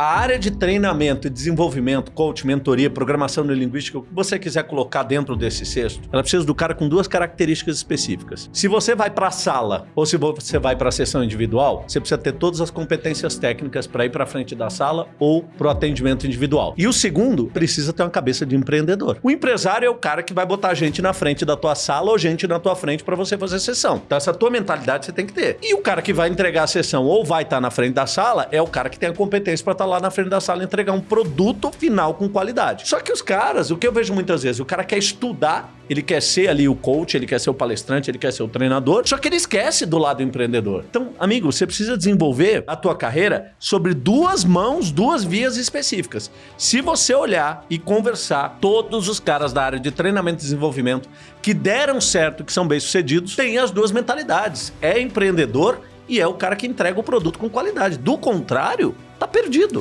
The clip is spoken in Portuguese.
A área de treinamento e desenvolvimento, coach, mentoria, programação neurolinguística, o que você quiser colocar dentro desse cesto, ela precisa do cara com duas características específicas. Se você vai para a sala ou se você vai para a sessão individual, você precisa ter todas as competências técnicas para ir para frente da sala ou para o atendimento individual. E o segundo, precisa ter uma cabeça de empreendedor. O empresário é o cara que vai botar gente na frente da tua sala ou gente na tua frente para você fazer sessão. Então essa tua mentalidade você tem que ter. E o cara que vai entregar a sessão ou vai estar tá na frente da sala é o cara que tem a competência para estar tá lá na frente da sala entregar um produto final com qualidade. Só que os caras, o que eu vejo muitas vezes, o cara quer estudar, ele quer ser ali o coach, ele quer ser o palestrante, ele quer ser o treinador, só que ele esquece do lado empreendedor. Então, amigo, você precisa desenvolver a tua carreira sobre duas mãos, duas vias específicas. Se você olhar e conversar, todos os caras da área de treinamento e desenvolvimento que deram certo, que são bem-sucedidos, têm as duas mentalidades. É empreendedor e é o cara que entrega o produto com qualidade. Do contrário, tá perdido.